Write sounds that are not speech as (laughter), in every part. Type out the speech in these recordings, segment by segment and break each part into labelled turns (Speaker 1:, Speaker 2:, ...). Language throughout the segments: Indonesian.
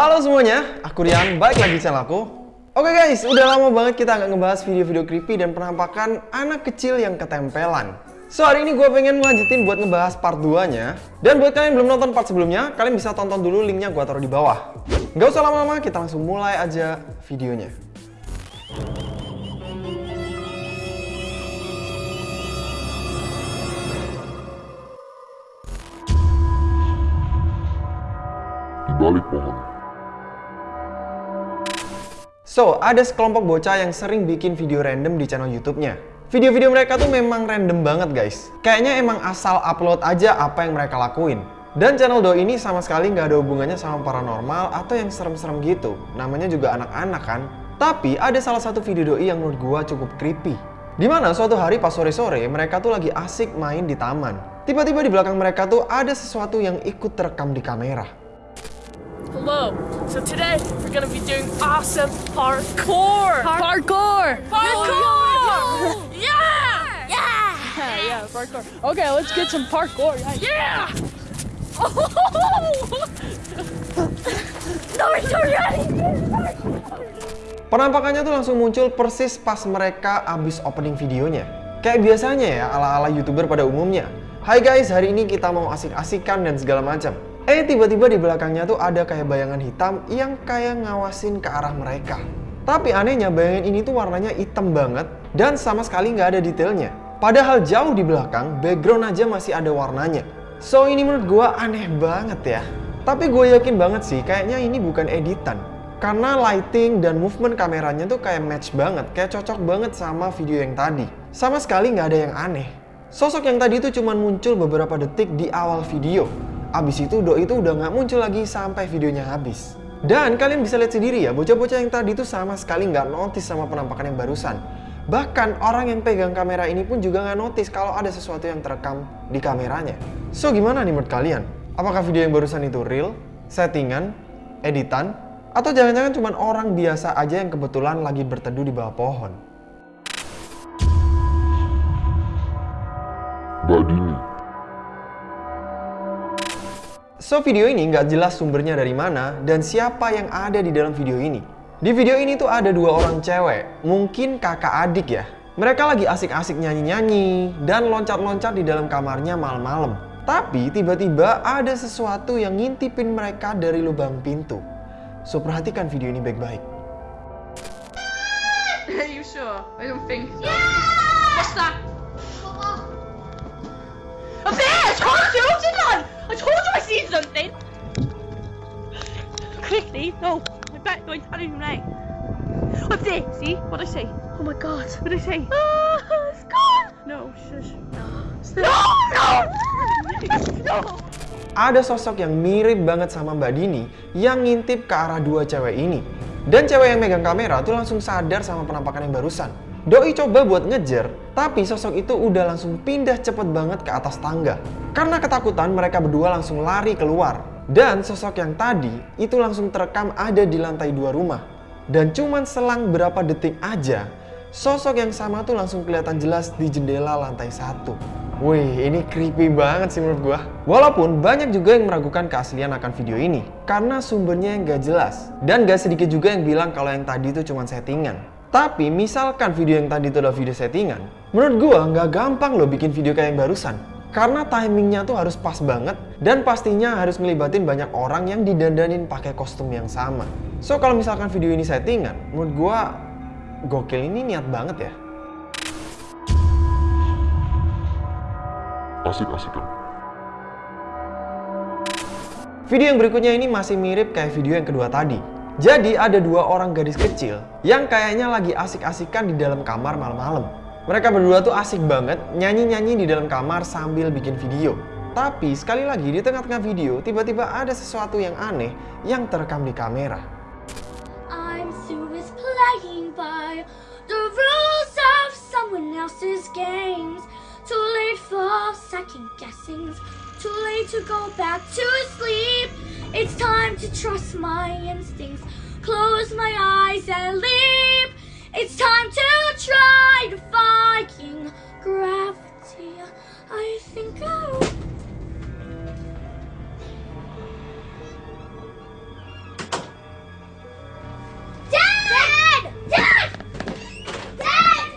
Speaker 1: Halo semuanya, aku Rian, balik lagi channel aku. Oke guys, udah lama banget kita nggak ngebahas video-video creepy dan penampakan anak kecil yang ketempelan. So hari ini gue pengen ngelanjutin buat ngebahas part 2 nya Dan buat kalian yang belum nonton part sebelumnya, kalian bisa tonton dulu linknya gue taruh di bawah. Gak usah lama-lama, kita langsung mulai aja videonya.
Speaker 2: Di balik pohon.
Speaker 1: So, ada sekelompok bocah yang sering bikin video random di channel YouTube-nya. Video-video mereka tuh memang random banget guys. Kayaknya emang asal upload aja apa yang mereka lakuin. Dan channel Do ini sama sekali nggak ada hubungannya sama paranormal atau yang serem-serem gitu. Namanya juga anak-anak kan. Tapi ada salah satu video doi yang menurut gua cukup creepy. Di mana suatu hari pas sore-sore mereka tuh lagi asik main di taman. Tiba-tiba di belakang mereka tuh ada sesuatu yang ikut terekam di kamera.
Speaker 3: Hello. So today we're gonna be doing awesome parkour.
Speaker 4: Parkour!
Speaker 3: Parkour! Yeah!
Speaker 4: Yeah, yeah, parkour. Okay, let's get some parkour. Yeah. (laughs)
Speaker 3: Yeah!
Speaker 1: Penampakannya tuh langsung muncul persis pas mereka abis opening videonya. Kayak biasanya ya, ala-ala youtuber pada umumnya. Hai guys, hari ini kita mau asik-asikan dan segala macam. Eh tiba-tiba di belakangnya tuh ada kayak bayangan hitam yang kayak ngawasin ke arah mereka. Tapi anehnya bayangan ini tuh warnanya hitam banget dan sama sekali nggak ada detailnya. Padahal jauh di belakang, background aja masih ada warnanya. So ini menurut gua aneh banget ya. Tapi gue yakin banget sih, kayaknya ini bukan editan. Karena lighting dan movement kameranya tuh kayak match banget, kayak cocok banget sama video yang tadi. Sama sekali nggak ada yang aneh. Sosok yang tadi itu cuma muncul beberapa detik di awal video. Abis itu Doi itu udah nggak muncul lagi sampai videonya habis. Dan kalian bisa lihat sendiri ya, bocah-bocah yang tadi itu sama sekali nggak notice sama penampakan yang barusan. Bahkan orang yang pegang kamera ini pun juga nggak notice kalau ada sesuatu yang terekam di kameranya. So gimana nih menurut kalian? Apakah video yang barusan itu real, settingan, editan, atau jangan-jangan cuma orang biasa aja yang kebetulan lagi berteduh di bawah pohon?
Speaker 2: Mbak
Speaker 1: So video ini nggak jelas sumbernya dari mana dan siapa yang ada di dalam video ini. Di video ini tuh ada dua orang cewek, mungkin kakak adik ya. Mereka lagi asik-asik nyanyi-nyanyi dan loncat-loncat di dalam kamarnya malam-malam. Tapi tiba-tiba ada sesuatu yang ngintipin mereka dari lubang pintu. So perhatikan video ini baik-baik.
Speaker 5: Are you sure? I don't think so. What's that? Up there! I told you! I told you I seen something! Quickly! No! I bet go and tell him now. Up there! See? What I say? Oh my god! What I say? Ah, it's gone! No, shush. No! No! No!
Speaker 1: Ada sosok yang mirip banget sama Mbak Dini yang ngintip ke arah dua cewek ini. Dan cewek yang megang kamera tuh langsung sadar sama penampakan yang barusan. Doi coba buat ngejar, tapi sosok itu udah langsung pindah cepet banget ke atas tangga. Karena ketakutan mereka berdua langsung lari keluar. Dan sosok yang tadi itu langsung terekam ada di lantai dua rumah. Dan cuman selang berapa detik aja, sosok yang sama tuh langsung kelihatan jelas di jendela lantai satu. Wih, ini creepy banget sih menurut gua. Walaupun banyak juga yang meragukan keaslian akan video ini. Karena sumbernya yang gak jelas. Dan gak sedikit juga yang bilang kalau yang tadi itu cuma settingan. Tapi misalkan video yang tadi itu adalah video settingan, menurut gua nggak gampang loh bikin video kayak yang barusan. Karena timingnya tuh harus pas banget dan pastinya harus ngelibatin banyak orang yang didandanin pakai kostum yang sama. So kalau misalkan video ini settingan, menurut gua gokil ini niat banget ya.
Speaker 2: asik-asikan.
Speaker 1: Video yang berikutnya ini masih mirip kayak video yang kedua tadi. Jadi ada dua orang gadis kecil yang kayaknya lagi asik-asikan di dalam kamar malam-malam. Mereka berdua tuh asik banget nyanyi-nyanyi di dalam kamar sambil bikin video. Tapi sekali lagi di tengah-tengah video tiba-tiba ada sesuatu yang aneh yang terekam di kamera.
Speaker 6: I'm with playing by the rules of someone else's games. Too late for second guessings. Too late to go back to sleep. to trust my instincts. Close my eyes and leap. It's time to try defying gravity. I think I'll. Dad! Dad! Dad!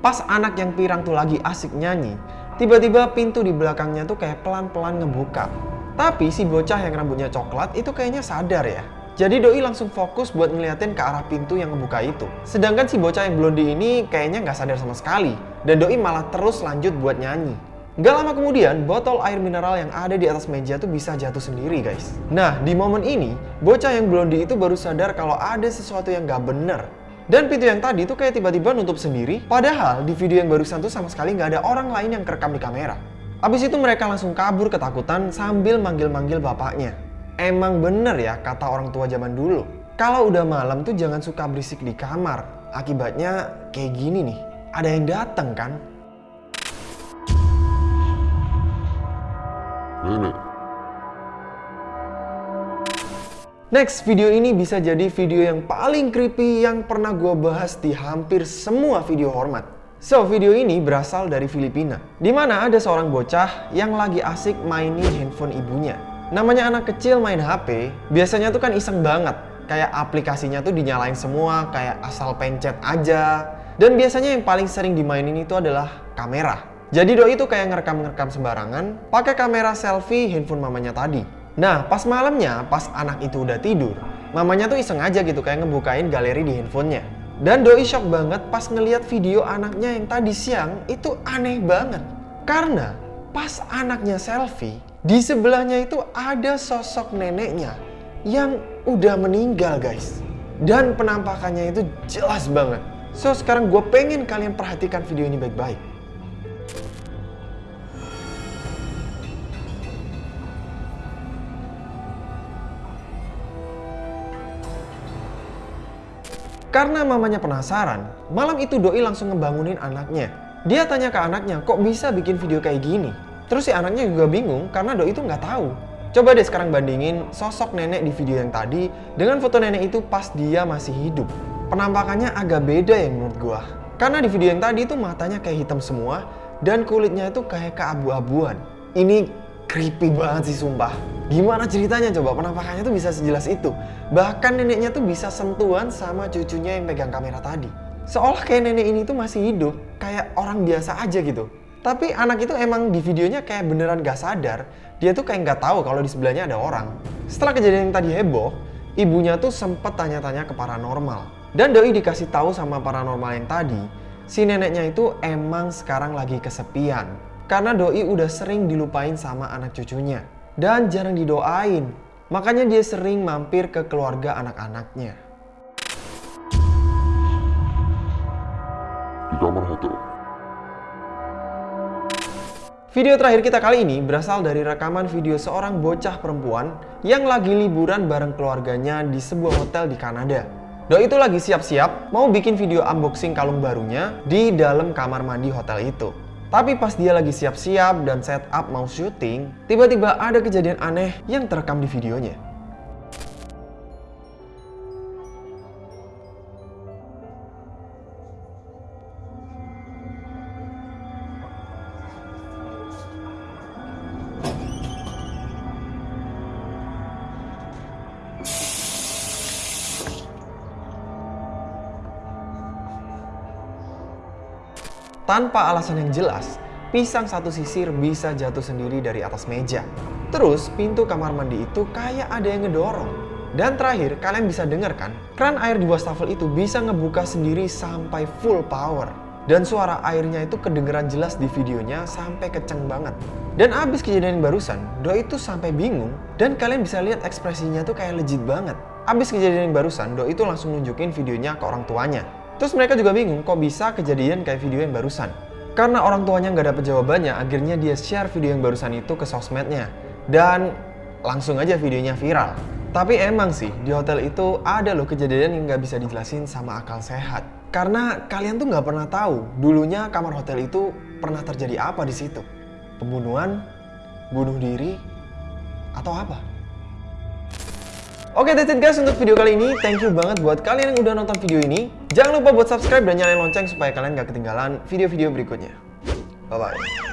Speaker 1: Pas anak yang pirang tuh lagi asik nyanyi, tiba-tiba pintu di belakangnya tuh kayak pelan-pelan ngebuka. Tapi si bocah yang rambutnya coklat itu kayaknya sadar ya. Jadi Doi langsung fokus buat ngeliatin ke arah pintu yang ngebuka itu. Sedangkan si bocah yang blondi ini kayaknya nggak sadar sama sekali. Dan Doi malah terus lanjut buat nyanyi. Gak lama kemudian, botol air mineral yang ada di atas meja tuh bisa jatuh sendiri guys. Nah, di momen ini, bocah yang blondi itu baru sadar kalau ada sesuatu yang gak bener. Dan pintu yang tadi tuh kayak tiba-tiba nutup sendiri, padahal di video yang barusan tuh sama sekali nggak ada orang lain yang kerekam di kamera. Abis itu mereka langsung kabur ketakutan sambil manggil-manggil bapaknya. Emang bener ya kata orang tua zaman dulu. Kalau udah malam tuh jangan suka berisik di kamar. Akibatnya kayak gini nih. Ada yang datang kan?
Speaker 2: Nenek,
Speaker 1: Next, video ini bisa jadi video yang paling creepy yang pernah gue bahas di hampir semua video hormat. So, video ini berasal dari Filipina, di mana ada seorang bocah yang lagi asik mainin handphone ibunya. Namanya anak kecil main HP, biasanya tuh kan iseng banget. Kayak aplikasinya tuh dinyalain semua, kayak asal pencet aja. Dan biasanya yang paling sering dimainin itu adalah kamera. Jadi doi itu kayak ngerekam-ngerekam sembarangan, pakai kamera selfie handphone mamanya tadi. Nah, pas malamnya, pas anak itu udah tidur, mamanya tuh iseng aja gitu kayak ngebukain galeri di handphonenya. Dan doi shock banget pas ngeliat video anaknya yang tadi siang itu aneh banget. Karena pas anaknya selfie, di sebelahnya itu ada sosok neneknya yang udah meninggal guys. Dan penampakannya itu jelas banget. So sekarang gue pengen kalian perhatikan video ini baik-baik. Karena mamanya penasaran, malam itu Doi langsung ngebangunin anaknya. Dia tanya ke anaknya, kok bisa bikin video kayak gini? Terus si anaknya juga bingung karena Doi itu nggak tahu. Coba deh sekarang bandingin sosok nenek di video yang tadi dengan foto nenek itu pas dia masih hidup. Penampakannya agak beda ya menurut gua. Karena di video yang tadi itu matanya kayak hitam semua dan kulitnya itu kayak keabu-abuan. Ini creepy banget sih sumpah. Gimana ceritanya coba penampakannya tuh bisa sejelas itu. Bahkan neneknya tuh bisa sentuhan sama cucunya yang pegang kamera tadi. Seolah kayak nenek ini tuh masih hidup, kayak orang biasa aja gitu. Tapi anak itu emang di videonya kayak beneran gak sadar, dia tuh kayak nggak tahu kalau di sebelahnya ada orang. Setelah kejadian yang tadi heboh, ibunya tuh sempet tanya-tanya ke paranormal. Dan Doi dikasih tahu sama paranormal yang tadi, si neneknya itu emang sekarang lagi kesepian. Karena Doi udah sering dilupain sama anak cucunya. Dan jarang didoain. Makanya dia sering mampir ke keluarga anak-anaknya.
Speaker 2: di kamar hotel.
Speaker 1: Video terakhir kita kali ini berasal dari rekaman video seorang bocah perempuan yang lagi liburan bareng keluarganya di sebuah hotel di Kanada. Doi itu lagi siap-siap mau bikin video unboxing kalung barunya di dalam kamar mandi hotel itu. Tapi pas dia lagi siap-siap dan setup mau syuting, tiba-tiba ada kejadian aneh yang terekam di videonya. Tanpa alasan yang jelas, pisang satu sisir bisa jatuh sendiri dari atas meja. Terus pintu kamar mandi itu kayak ada yang ngedorong. Dan terakhir, kalian bisa dengar kan, kran air di wastafel itu bisa ngebuka sendiri sampai full power. Dan suara airnya itu kedengeran jelas di videonya sampai kenceng banget. Dan abis kejadian yang barusan, Doi itu sampai bingung dan kalian bisa lihat ekspresinya tuh kayak legit banget. Abis kejadian yang barusan, Doi itu langsung nunjukin videonya ke orang tuanya. Terus mereka juga bingung kok bisa kejadian kayak video yang barusan. Karena orang tuanya nggak dapet jawabannya, akhirnya dia share video yang barusan itu ke sosmednya. Dan langsung aja videonya viral. Tapi emang sih, di hotel itu ada loh kejadian yang nggak bisa dijelasin sama akal sehat. Karena kalian tuh nggak pernah tahu, dulunya kamar hotel itu pernah terjadi apa di situ. Pembunuhan, bunuh diri, atau apa? Oke, that's it guys untuk video kali ini. Thank you banget buat kalian yang udah nonton video ini. Jangan lupa buat subscribe dan nyalain lonceng supaya kalian gak ketinggalan video-video berikutnya. Bye-bye.